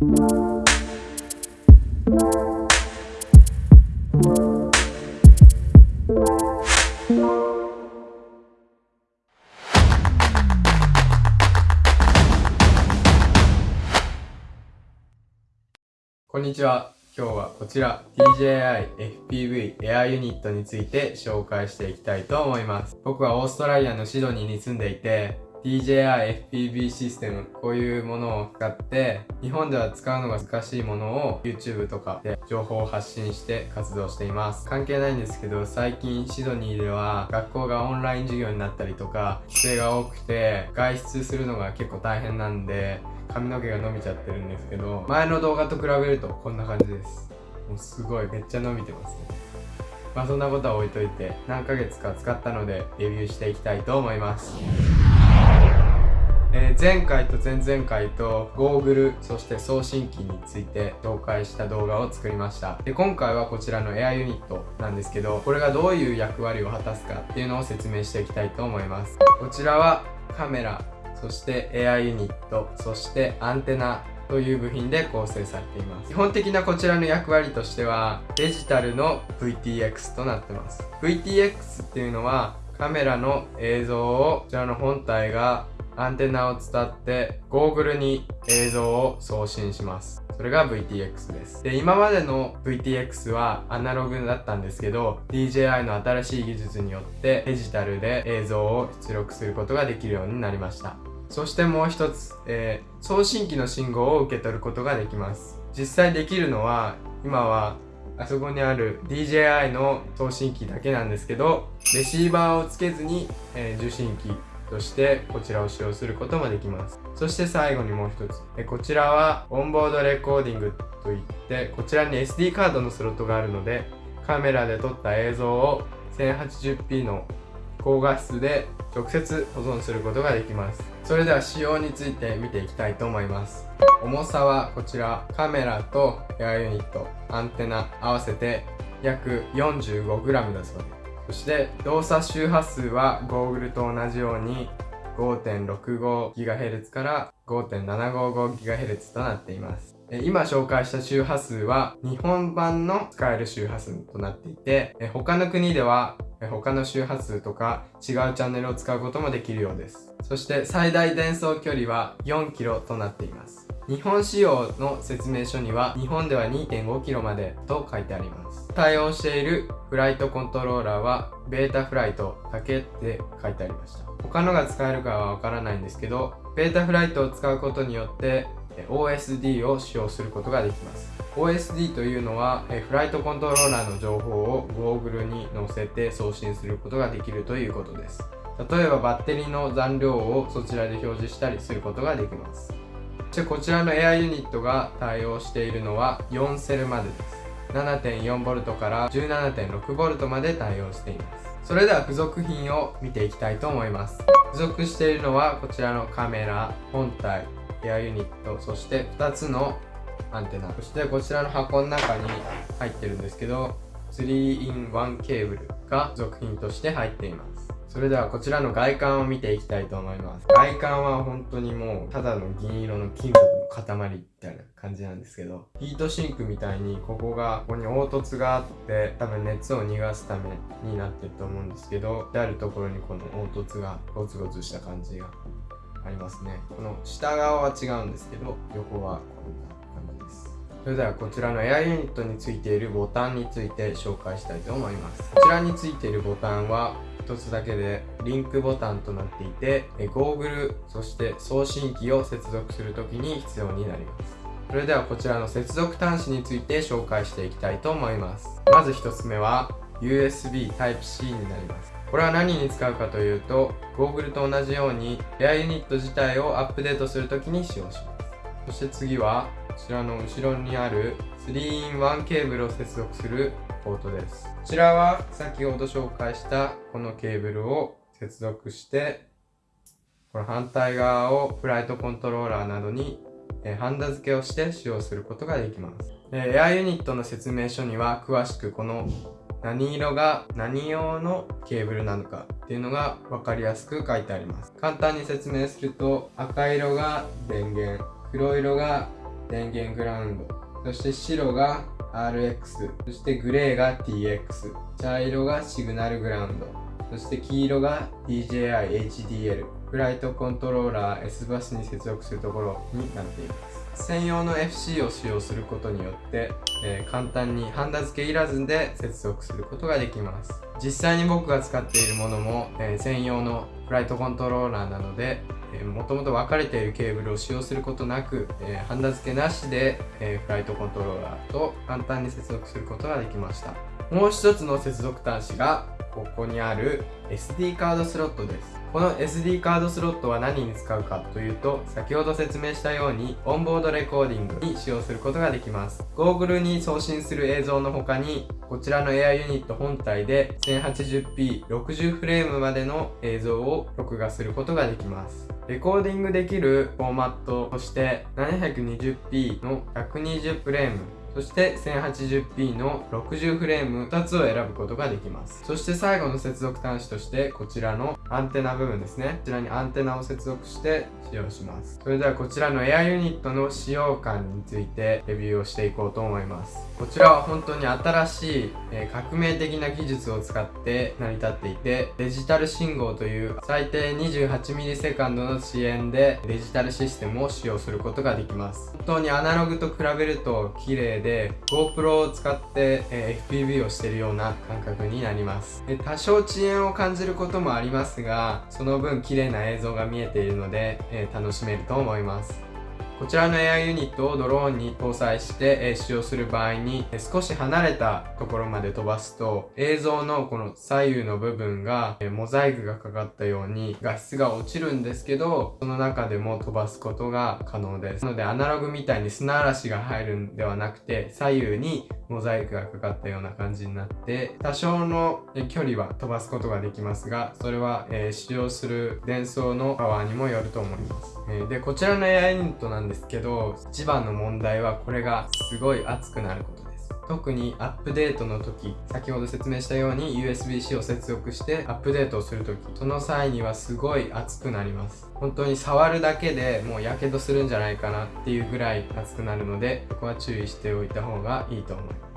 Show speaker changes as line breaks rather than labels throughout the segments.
こんにちは。今日はこちら DJI FPV エアユニットについて紹介していきたいと思います。僕はオーストラリアのシドニーに住んでいて DJI FPV システムこういうものを使って日本では使うのが難しいものを YouTube とかで情報を発信して活動しています。関係ないんですけど最近シドニーでは学校がオンライン授業になったりとか規制が多くて外出するのが結構大変なんで髪の毛が伸びちゃってるんですけど前の動画と比べるとこんな感じです。もうすごいめっちゃ伸びてますね。まあそんなことは置いといて何ヶ月か使ったのでレビューしていきたいと思います。えー、前回と前々回とゴーグルそして送信機について紹介した動画を作りました。で今回はこちらのエアユニットなんですけどこれがどういう役割を果たすかっていうのを説明していきたいと思います。こちらはカメラそしてエアユニットそしてアンテナという部品で構成されています。基本的なこちらの役割としてはデジタルの VTX となってます。VTX っていうのはカメラの映像をこちらの本体がアンテナを伝ってゴーグルに映像を送信します。それが VTX です。で今までの VTX はアナログだったんですけど DJI の新しい技術によってデジタルで映像を出力することができるようになりました。そしてもう一つ、えー、送信機の信号を受け取ることができます。実際できるのは今はあそこにある DJI の送信機だけなんですけどレシーバーをつけずに、えー、受信機としてこちらを使用することもできます。そして最後にもう一つ。えこちらはオンボードレコーディングといってこちらに SD カードのスロットがあるのでカメラで撮った映像を 1080p の高画質で直接保存することができます。それでは仕様について見ていきたいと思います。重さはこちらカメラとエアユニットアンテナ合わせて約 45g だそうです。そして動作周波数はゴーグルと同じように 5.65GHz から 5.755GHz となっています。今紹介した周波数は日本版の使える周波数となっていて他の国では他の周波数とか違うチャンネルを使うこともできるようです。そして最大伝送距離は 4km となっています。日本仕様の説明書には日本では 2.5km までと書いてあります。対応しているフライトコントローラーはベータフライトだけって書いてありました。他のが使えるかはわからないんですけどベータフライトを使うことによって OSD を使用することができます。OSD というのはフライトコントローラーの情報をゴーグルに載せて送信することができるということです。例えばバッテリーの残量をそちらで表示したりすることができます。そしてこちらのエアユニットが対応しているのは4セルまでです。7.4V から 17.6V まで対応しています。それでは付属品を見ていきたいと思います。付属しているのはこちらのカメラ本体エアユニットそして2つのアンテナそしてこちらの箱の中に入ってるんですけど 3in1 ケーブルが続品として入っています。それではこちらの外観を見ていきたいと思います。外観は本当にもうただの銀色の金属の塊みたいな感じなんですけどヒートシンクみたいにここがここに凹凸があって多分熱を逃がすためになってると思うんですけどであるところにこの凹凸がゴツゴツした感じがありますね。この下側は違うんですけど横はこんな感じです。それではこちらのエアユニットについているボタンについて紹介したいと思います。こちらについているボタンは1つだけでリンクボタンとなっていてゴーグルそして送信機を接続するときに必要になります。それではこちらの接続端子について紹介していきたいと思います。まず1つ目は USB Type-C になります。これは何に使うかというとゴーグルと同じようにエアユニット自体をアップデートするときに使用します。そして次はこちらの後ろにある 3in1 ケーブルを接続するポートですこちらは先ほど紹介したこのケーブルを接続してこの反対側をフライトコントローラーなどにハンダ付けをして使用することができます。エアユニットの説明書には詳しくこの何色が何用のケーブルなのかっていうのが分かりやすく書いてあります。簡単に説明すると赤色が電源黒色が電源グラウンドそして白が RX そしてグレーが TX 茶色がシグナルグラウンドそして黄色が DJI-HDL フライトコントローラー S バスに接続するところになっています。専用の FC を使用することによって、えー、簡単にハンダ付けいらずで接続することができます。実際に僕が使っているものも、えー、専用のフライトコントローラーなのでもともと分かれているケーブルを使用することなく、えー、ハンダ付けなしで、えー、フライトコントローラーと簡単に接続することができました。もう一つの接続端子がここにある SD カードスロットです。この SD カードスロットは何に使うかというと先ほど説明したようにオンボードレコーディングに使用することができます。ゴーグルに送信する映像の他にこちらのエアユニット本体で 1080p60 フレームまでの映像を録画することができます。レコーディングできるフォーマットとして 720p の120フレームそして 1080p の60フレーム2つを選ぶことができます。そして最後の接続端子としてこちらのアンテナ部分ですね。こちらにアンテナを接続して使用します。それではこちらのエアユニットの使用感についてレビューをしていこうと思います。こちらは本当に新しい、え、革命的な技術を使って成り立っていてデジタル信号という最低 28ms の遅延でデジタルシステムを使用することができます。本当にアナログと比べると綺麗で GoPro を使って、えー、FPV をしているような感覚になります。で多少遅延を感じることもありますがその分綺麗な映像が見えているので、えー、楽しめると思います。こちらのエアユニットをドローンに搭載して、使用する場合に、少し離れたところまで飛ばすと映像のこの左右の部分が、モザイクがかかったように画質が落ちるんですけどその中でも飛ばすことが可能です。なのでアナログみたいに砂嵐が入るんではなくて左右にモザイクがかかったような感じになって多少の距離は飛ばすことができますがそれは、使用する伝送のパワーにもよると思います、でこちらのエアユニットなんですけど一番の問題はこれがすごい熱くなることです。特にアップデートの時先ほど説明したように USB-C を接続してアップデートをする時その際にはすごい熱くなります。本当に触るだけでもうやけどするんじゃないかなっていうぐらい熱くなるのでここは注意しておいた方がいいと思います。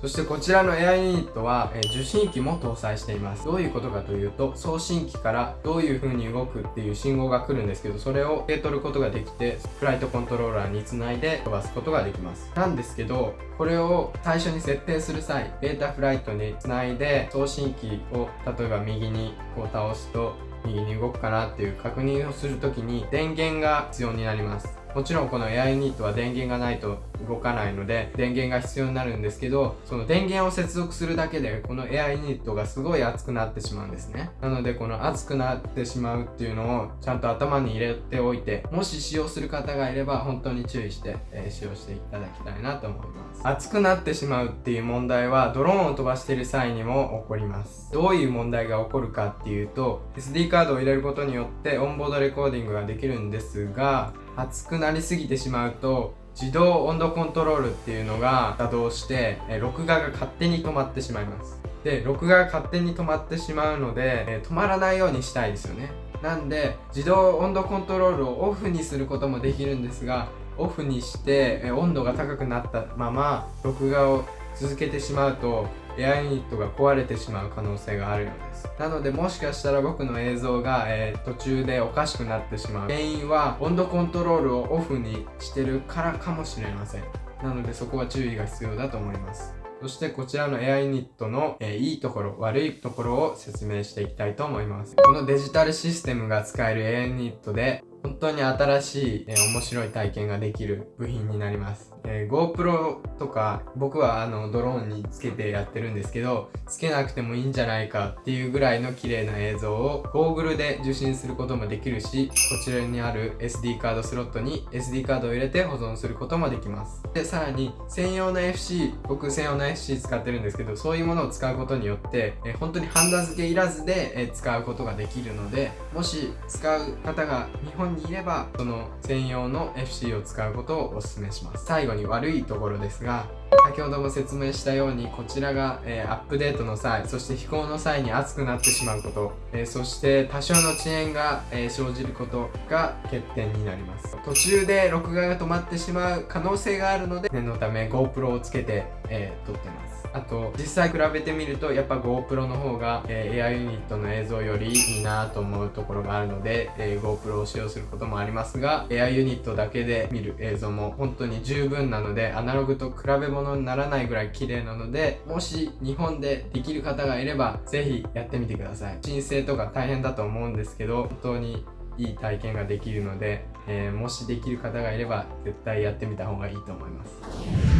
そしてこちらのエアユニットは、え受信機も搭載しています。どういうことかというと、送信機からどういう風に動くっていう信号が来るんですけど、それを受け取ることができて、フライトコントローラーにつないで飛ばすことができます。なんですけど、これを最初に設定する際、ベータフライトにつないで送信機を例えば右にこう倒すと右に動くかなっていう確認をするときに電源が必要になります。もちろんこのエアユニットは電源がないと動かないので電源が必要になるんですけどその電源を接続するだけでこのエアユニットがすごい熱くなってしまうんですね。なのでこの熱くなってしまうっていうのをちゃんと頭に入れておいてもし使用する方がいれば本当に注意して、えー、使用していただきたいなと思います。熱くなってしまうっていう問題はドローンを飛ばしている際にも起こります。どういう問題が起こるかっていうと SD カードを入れることによってオンボードレコーディングができるんですが熱くなりすぎてしまうと自動温度コントロールっていうのが作動してえ録画が勝手に止まってしまいます。で録画が勝手に止まってしまうのでえ止まらないようにしたいですよね。なんで自動温度コントロールをオフにすることもできるんですがオフにしてえ温度が高くなったまま録画を続けてしまうとエアユニットが壊れてしまう可能性があるようです。なのでもしかしたら僕の映像が、えー、途中でおかしくなってしまう。原因は温度コントロールをオフにしてるからかもしれません。なのでそこは注意が必要だと思います。そしてこちらのエアユニットの、えー、いいところ悪いところを説明していきたいと思います。このデジタルシステムが使えるエアユニットで本当に新しい、えー、面白い体験ができる部品になります。えー、GoPro とか僕はあのドローンにつけてやってるんですけどつけなくてもいいんじゃないかっていうぐらいの綺麗な映像をゴーグルで受信することもできるしこちらにある SD カードスロットに SD カードを入れて保存することもできます。でさらに専用の FC 僕専用の FC 使ってるんですけどそういうものを使うことによって、えー、本当にハンダ付けいらずで、え、使うことができるのでもし使う方が日本ににいればその専用の FC を使うことをお勧めします。最後に悪いところですが先ほども説明したようにこちらが、えー、アップデートの際そして飛行の際に熱くなってしまうこと、えー、そして多少の遅延が、えー、生じることが欠点になります。途中で録画が止まってしまう可能性があるので念のため GoPro をつけて、え撮ってます。あと実際比べてみるとやっぱ GoPro の方が、えー、エアユニットの映像よりいいなと思うところがあるので、えー、GoPro を使用することもありますがエアユニットだけで見る映像も本当に十分なのでアナログと比べ物にならないぐらい綺麗なのでもし日本でできる方がいればぜひやってみてください。申請とか大変だと思うんですけど本当にいい体験ができるので、えー、もしできる方がいれば絶対やってみた方がいいと思います。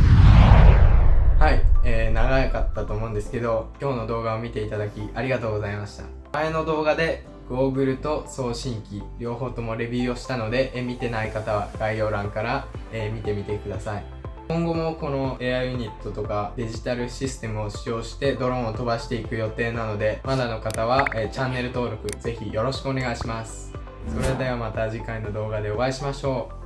はい、えー、長かったと思うんですけど今日の動画を見ていただきありがとうございました。前の動画でゴーグルと送信機両方ともレビューをしたので、え見てない方は概要欄から、え見てみてください。今後もこのエアユニットとかデジタルシステムを使用してドローンを飛ばしていく予定なのでまだの方は、えチャンネル登録ぜひよろしくお願いします。それではまた次回の動画でお会いしましょう。